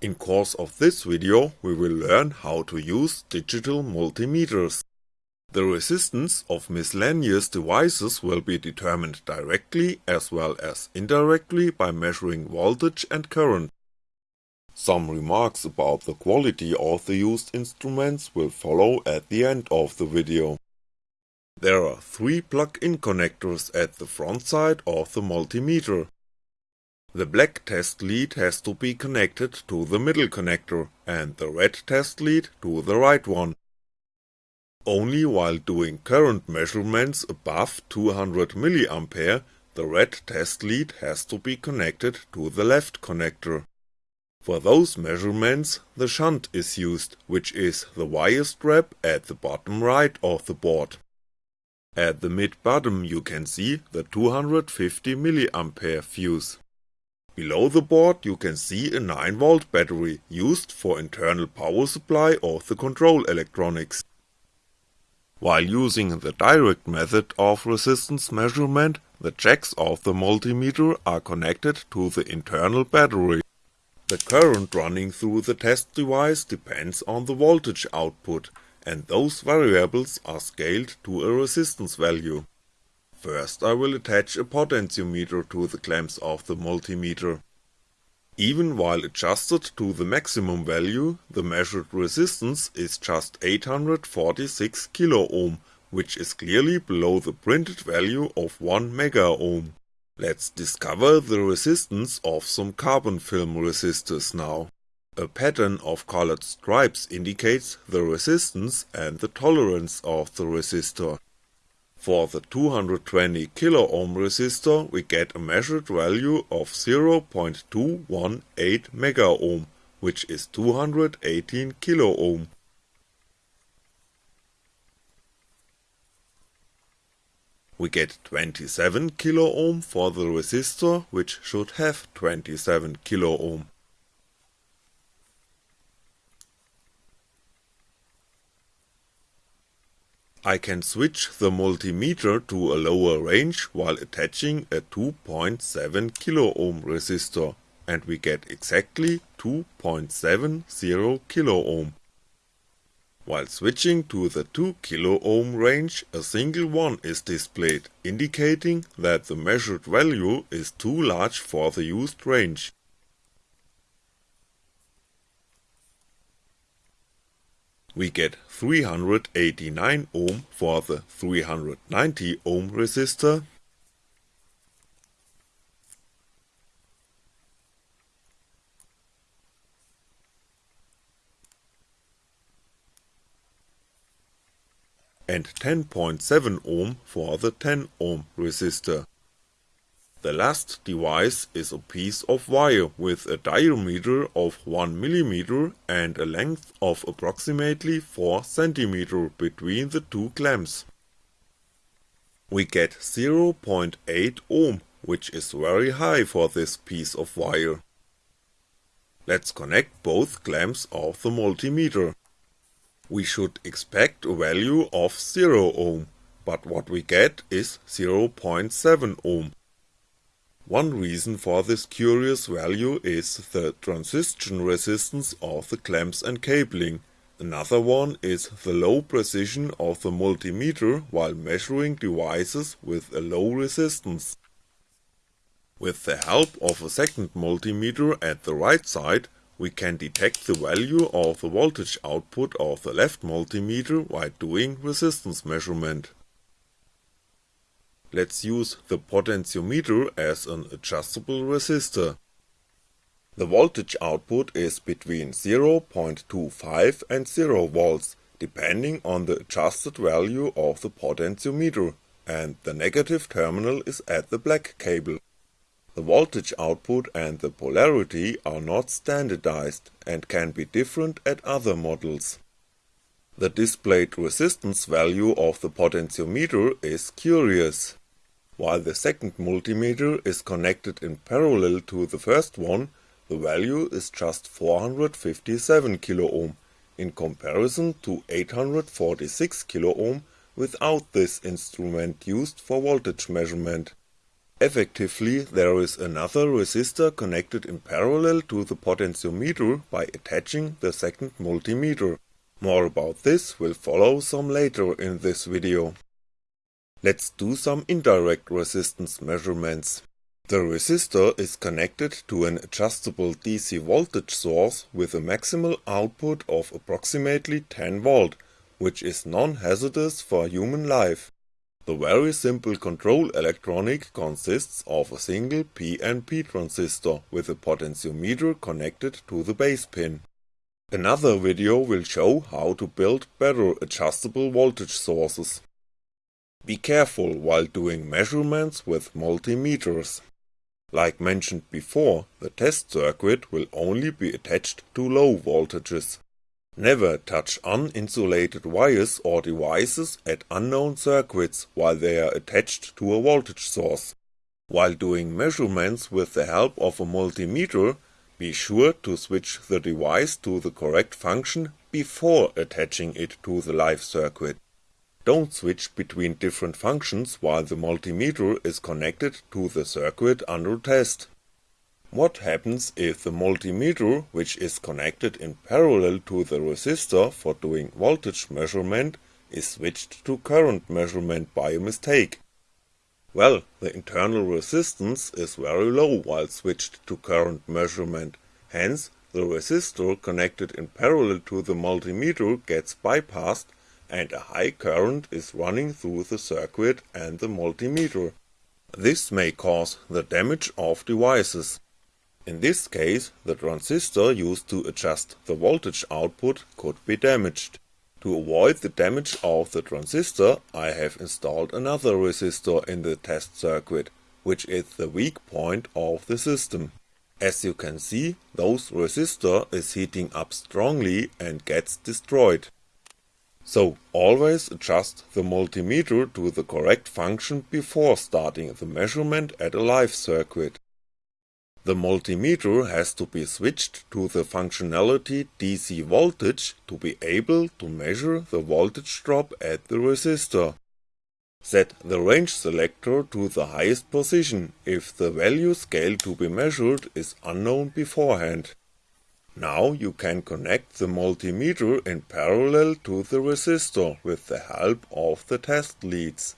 In course of this video we will learn how to use digital multimeters. The resistance of miscellaneous devices will be determined directly as well as indirectly by measuring voltage and current. Some remarks about the quality of the used instruments will follow at the end of the video. There are three plug-in connectors at the front side of the multimeter. The black test lead has to be connected to the middle connector and the red test lead to the right one. Only while doing current measurements above 200mA the red test lead has to be connected to the left connector. For those measurements the shunt is used, which is the wire strap at the bottom right of the board. At the mid bottom you can see the 250mA fuse. Below the board you can see a 9V battery used for internal power supply of the control electronics. While using the direct method of resistance measurement, the jacks of the multimeter are connected to the internal battery. The current running through the test device depends on the voltage output, and those variables are scaled to a resistance value. First I will attach a potentiometer to the clamps of the multimeter. Even while adjusted to the maximum value, the measured resistance is just 846 kiloohm, which is clearly below the printed value of 1 megaohm. Let's discover the resistance of some carbon film resistors now. A pattern of colored stripes indicates the resistance and the tolerance of the resistor. For the 220 kiloohm resistor we get a measured value of 0.218 megaohm, which is 218 kiloohm. We get 27 kiloohm for the resistor, which should have 27 kiloohm. I can switch the multimeter to a lower range while attaching a 2.7 kiloohm resistor, and we get exactly 2.70 kiloohm. While switching to the 2 kiloohm range a single 1 is displayed, indicating that the measured value is too large for the used range. We get 389 ohm for the 390 ohm resistor, and 10.7 ohm for the 10 ohm resistor. The last device is a piece of wire with a diameter of 1mm and a length of approximately 4cm between the two clamps. We get 0.8 ohm, which is very high for this piece of wire. Let's connect both clamps of the multimeter. We should expect a value of 0 ohm, but what we get is 0.7 ohm. One reason for this curious value is the transition resistance of the clamps and cabling, another one is the low precision of the multimeter while measuring devices with a low resistance. With the help of a second multimeter at the right side, we can detect the value of the voltage output of the left multimeter while doing resistance measurement. Let's use the potentiometer as an adjustable resistor. The voltage output is between 0.25 and 0V, depending on the adjusted value of the potentiometer, and the negative terminal is at the black cable. The voltage output and the polarity are not standardized and can be different at other models. The displayed resistance value of the potentiometer is curious. While the second multimeter is connected in parallel to the first one, the value is just 457 kiloohm, in comparison to 846 kiloohm without this instrument used for voltage measurement. Effectively there is another resistor connected in parallel to the potentiometer by attaching the second multimeter. More about this will follow some later in this video. Let's do some indirect resistance measurements. The resistor is connected to an adjustable DC voltage source with a maximal output of approximately 10V, which is non-hazardous for human life. The very simple control electronic consists of a single PNP transistor with a potentiometer connected to the base pin. Another video will show how to build better adjustable voltage sources. Be careful while doing measurements with multimeters. Like mentioned before, the test circuit will only be attached to low voltages. Never touch uninsulated wires or devices at unknown circuits while they are attached to a voltage source. While doing measurements with the help of a multimeter, be sure to switch the device to the correct function before attaching it to the live circuit. Don't switch between different functions while the multimeter is connected to the circuit under test. What happens if the multimeter, which is connected in parallel to the resistor for doing voltage measurement, is switched to current measurement by a mistake? Well, the internal resistance is very low while switched to current measurement, hence the resistor connected in parallel to the multimeter gets bypassed and a high current is running through the circuit and the multimeter. This may cause the damage of devices. In this case, the transistor used to adjust the voltage output could be damaged. To avoid the damage of the transistor, I have installed another resistor in the test circuit, which is the weak point of the system. As you can see, those resistor is heating up strongly and gets destroyed. So always adjust the multimeter to the correct function before starting the measurement at a live circuit. The multimeter has to be switched to the functionality DC voltage to be able to measure the voltage drop at the resistor. Set the range selector to the highest position if the value scale to be measured is unknown beforehand. Now you can connect the multimeter in parallel to the resistor with the help of the test leads.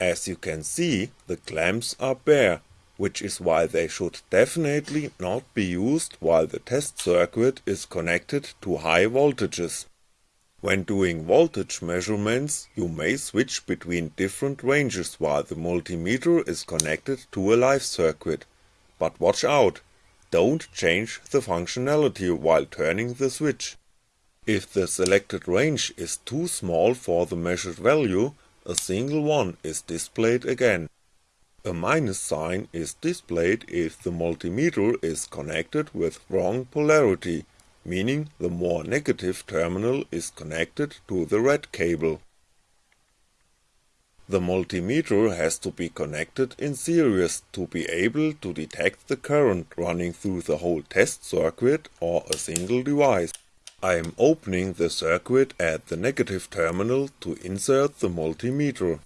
As you can see, the clamps are bare, which is why they should definitely not be used while the test circuit is connected to high voltages. When doing voltage measurements, you may switch between different ranges while the multimeter is connected to a live circuit. But watch out, don't change the functionality while turning the switch. If the selected range is too small for the measured value, a single one is displayed again. A minus sign is displayed if the multimeter is connected with wrong polarity, meaning the more negative terminal is connected to the red cable. The multimeter has to be connected in series to be able to detect the current running through the whole test circuit or a single device. I am opening the circuit at the negative terminal to insert the multimeter.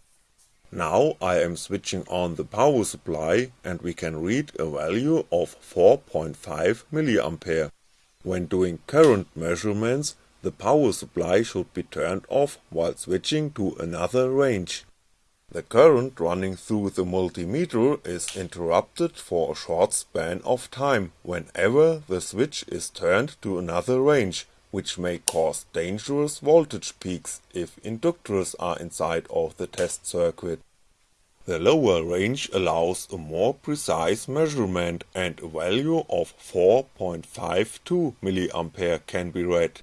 Now I am switching on the power supply and we can read a value of 4.5mA. When doing current measurements, the power supply should be turned off while switching to another range. The current running through the multimeter is interrupted for a short span of time whenever the switch is turned to another range, which may cause dangerous voltage peaks if inductors are inside of the test circuit. The lower range allows a more precise measurement and a value of 4.52mA can be read.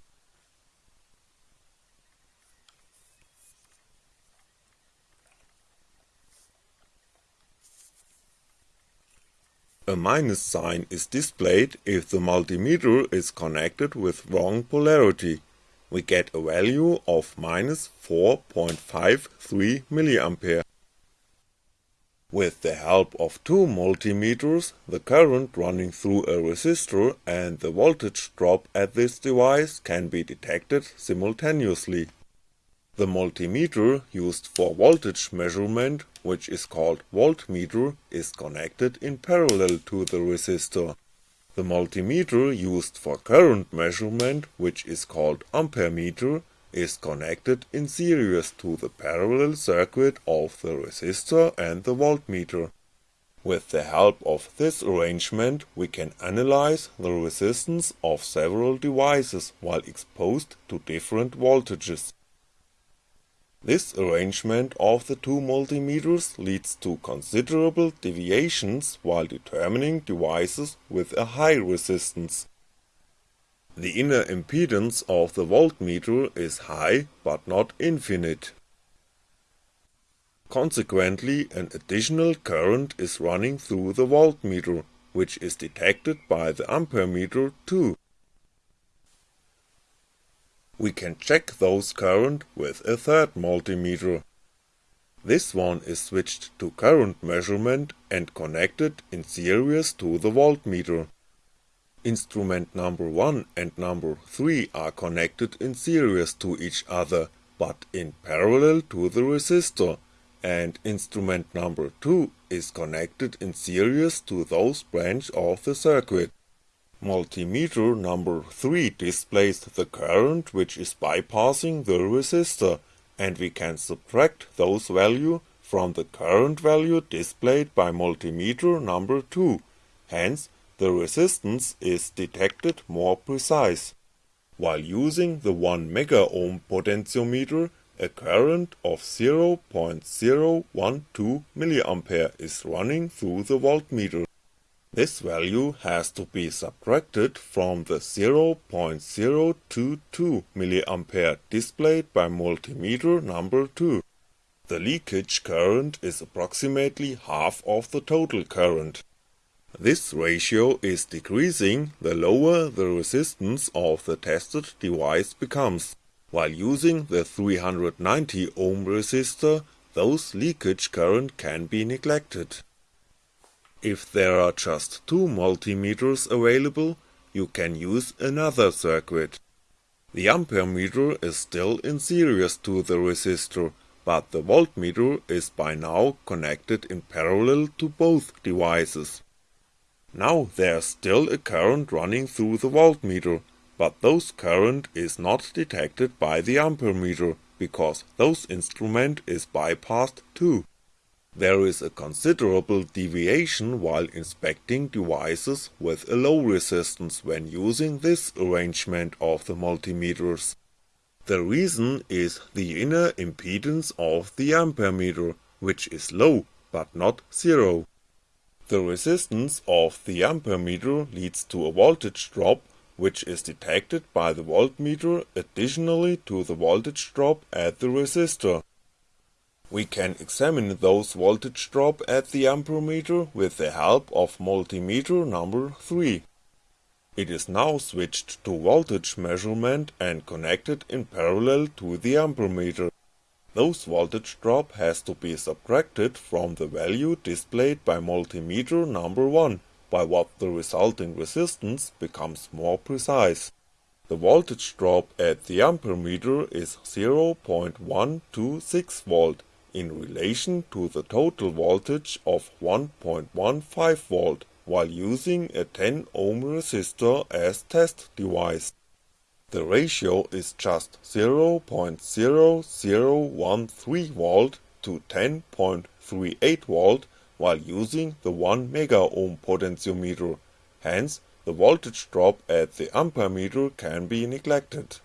A minus sign is displayed if the multimeter is connected with wrong polarity. We get a value of minus 4.53mA. With the help of two multimeters, the current running through a resistor and the voltage drop at this device can be detected simultaneously. The multimeter used for voltage measurement, which is called voltmeter, is connected in parallel to the resistor. The multimeter used for current measurement, which is called ampermeter, is connected in series to the parallel circuit of the resistor and the voltmeter. With the help of this arrangement we can analyze the resistance of several devices while exposed to different voltages. This arrangement of the two multimeters leads to considerable deviations while determining devices with a high resistance. The inner impedance of the voltmeter is high but not infinite. Consequently an additional current is running through the voltmeter, which is detected by the ampermeter too. We can check those current with a third multimeter. This one is switched to current measurement and connected in series to the voltmeter. Instrument number 1 and number 3 are connected in series to each other, but in parallel to the resistor, and instrument number 2 is connected in series to those branch of the circuit. Multimeter number 3 displays the current which is bypassing the resistor, and we can subtract those value from the current value displayed by multimeter number 2, hence the resistance is detected more precise. While using the 1 mega ohm potentiometer, a current of 0.012 mA is running through the voltmeter. This value has to be subtracted from the 0.022 mA displayed by multimeter number 2. The leakage current is approximately half of the total current. This ratio is decreasing the lower the resistance of the tested device becomes. While using the 390 ohm resistor, those leakage current can be neglected. If there are just two multimeters available, you can use another circuit. The ampermeter is still in series to the resistor, but the voltmeter is by now connected in parallel to both devices. Now there's still a current running through the voltmeter, but those current is not detected by the ampermeter, because those instrument is bypassed too. There is a considerable deviation while inspecting devices with a low resistance when using this arrangement of the multimeters. The reason is the inner impedance of the ampermeter, which is low but not zero. The resistance of the ampermeter leads to a voltage drop which is detected by the voltmeter additionally to the voltage drop at the resistor. We can examine those voltage drop at the ampermeter with the help of multimeter number 3. It is now switched to voltage measurement and connected in parallel to the ampermeter. Those voltage drop has to be subtracted from the value displayed by multimeter number 1, by what the resulting resistance becomes more precise. The voltage drop at the ampermeter is 0.126V in relation to the total voltage of 1.15V while using a 10 ohm resistor as test device. The ratio is just 0.0013V to 10.38V while using the 1 megaohm potentiometer, hence the voltage drop at the ampermeter can be neglected.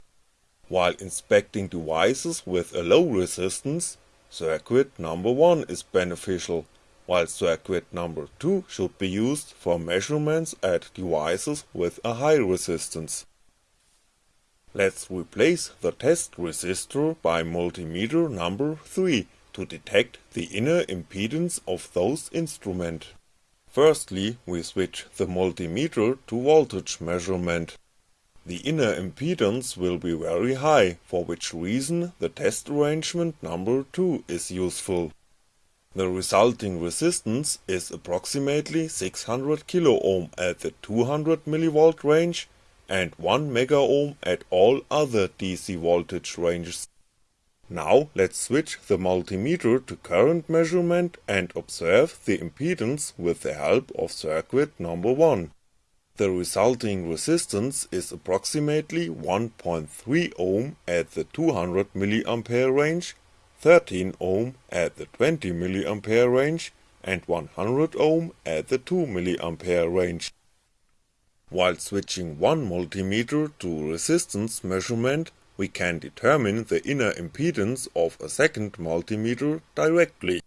While inspecting devices with a low resistance, circuit number 1 is beneficial, while circuit number 2 should be used for measurements at devices with a high resistance. Let's replace the test resistor by multimeter number 3 to detect the inner impedance of those instrument. Firstly, we switch the multimeter to voltage measurement. The inner impedance will be very high, for which reason the test arrangement number 2 is useful. The resulting resistance is approximately 600 kiloohm at the 200 mV range and 1 megaohm at all other DC voltage ranges. Now let's switch the multimeter to current measurement and observe the impedance with the help of circuit number 1. The resulting resistance is approximately 1.3 ohm at the 200 mA range, 13 ohm at the 20 mA range and 100 ohm at the 2 mA range. While switching one multimeter to resistance measurement, we can determine the inner impedance of a second multimeter directly.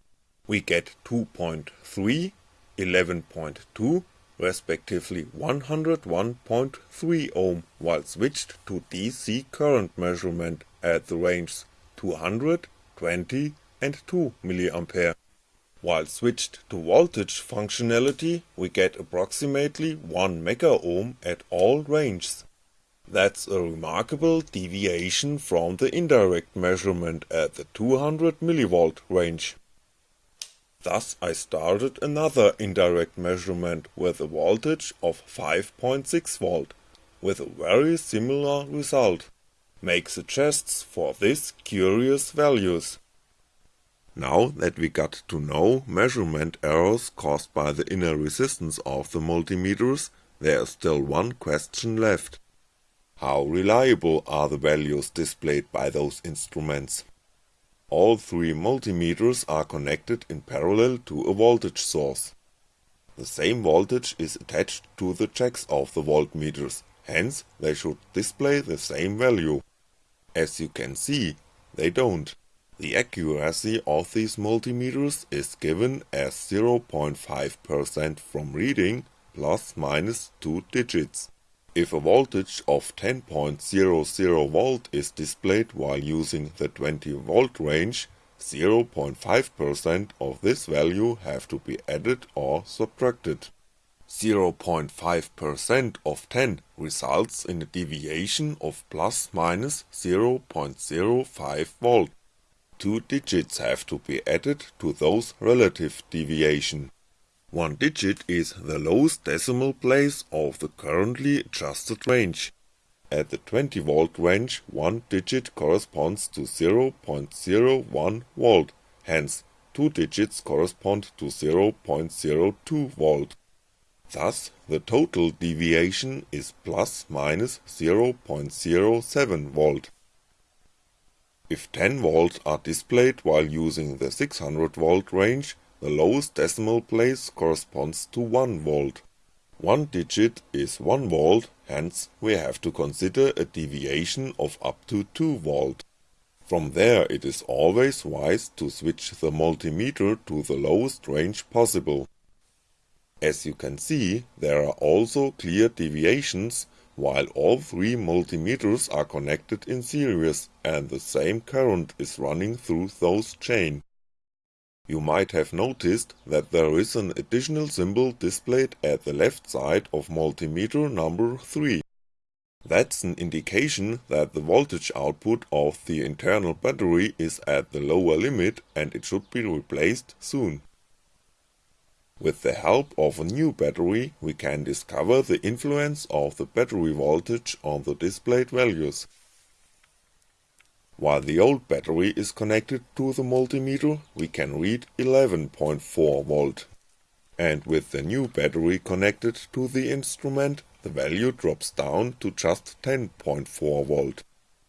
We get 2.3, 11.2, respectively 101.3 ohm while switched to DC current measurement at the ranges 200, 20 and 2 mA. While switched to voltage functionality, we get approximately 1 megaohm at all ranges. That's a remarkable deviation from the indirect measurement at the 200 mV range. Thus I started another indirect measurement with a voltage of 5.6V, with a very similar result. Make suggests for this curious values. Now that we got to know measurement errors caused by the inner resistance of the multimeters, there is still one question left. How reliable are the values displayed by those instruments? All three multimeters are connected in parallel to a voltage source. The same voltage is attached to the jacks of the voltmeters, hence they should display the same value. As you can see, they don't. The accuracy of these multimeters is given as 0.5% from reading plus minus 2 digits. If a voltage of 10.00V is displayed while using the 20V range, 0.5% of this value have to be added or subtracted. 0.5% of 10 results in a deviation of plus minus 0.05V two digits have to be added to those relative deviation. One digit is the lowest decimal place of the currently adjusted range. At the 20V range, one digit corresponds to 0.01V, hence two digits correspond to 0.02V. Thus, the total deviation is plus minus 0.07V. If 10V are displayed while using the 600V range, the lowest decimal place corresponds to 1V. One digit is 1V, hence we have to consider a deviation of up to 2V. From there it is always wise to switch the multimeter to the lowest range possible. As you can see, there are also clear deviations while all three multimeters are connected in series and the same current is running through those chain. You might have noticed that there is an additional symbol displayed at the left side of multimeter number 3. That's an indication that the voltage output of the internal battery is at the lower limit and it should be replaced soon. With the help of a new battery, we can discover the influence of the battery voltage on the displayed values. While the old battery is connected to the multimeter, we can read 11.4V. And with the new battery connected to the instrument, the value drops down to just 10.4V.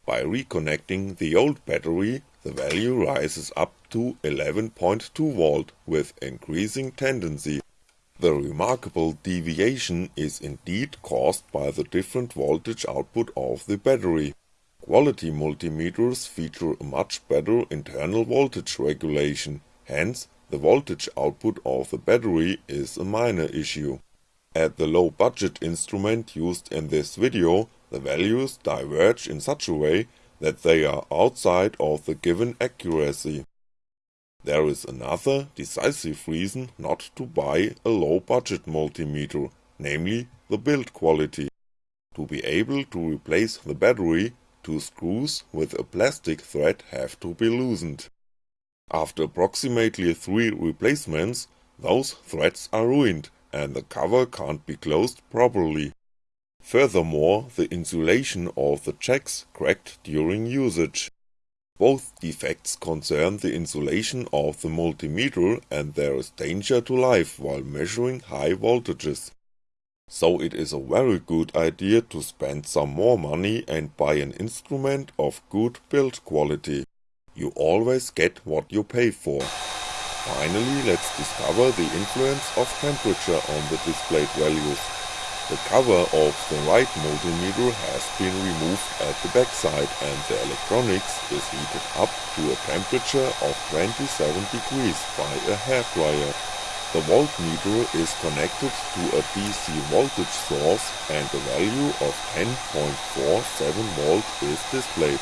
By reconnecting the old battery, the value rises up to 11.2V with increasing tendency. The remarkable deviation is indeed caused by the different voltage output of the battery. Quality multimeters feature a much better internal voltage regulation, hence the voltage output of the battery is a minor issue. At the low budget instrument used in this video, the values diverge in such a way that they are outside of the given accuracy. There is another decisive reason not to buy a low budget multimeter, namely the build quality. To be able to replace the battery, two screws with a plastic thread have to be loosened. After approximately 3 replacements, those threads are ruined and the cover can't be closed properly. Furthermore, the insulation of the jacks cracked during usage. Both defects concern the insulation of the multimeter and there is danger to life while measuring high voltages. So it is a very good idea to spend some more money and buy an instrument of good build quality. You always get what you pay for. Finally, let's discover the influence of temperature on the displayed values. The cover of the right multimeter has been removed at the backside and the electronics is heated up to a temperature of 27 degrees by a hairdryer. The voltmeter is connected to a DC voltage source and the value of 10.47 volt is displayed.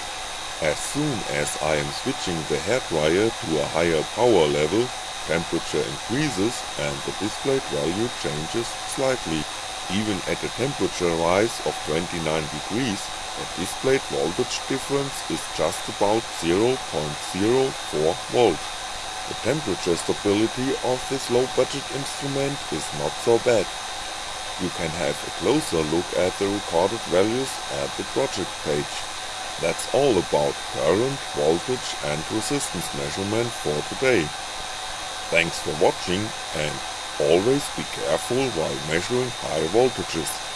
As soon as I am switching the hairdryer to a higher power level, temperature increases and the displayed value changes slightly. Even at a temperature rise of 29 degrees, the displayed voltage difference is just about 0.04 volt. The temperature stability of this low budget instrument is not so bad. You can have a closer look at the recorded values at the project page. That's all about current, voltage and resistance measurement for today. Thanks for watching and always be careful while measuring high voltages.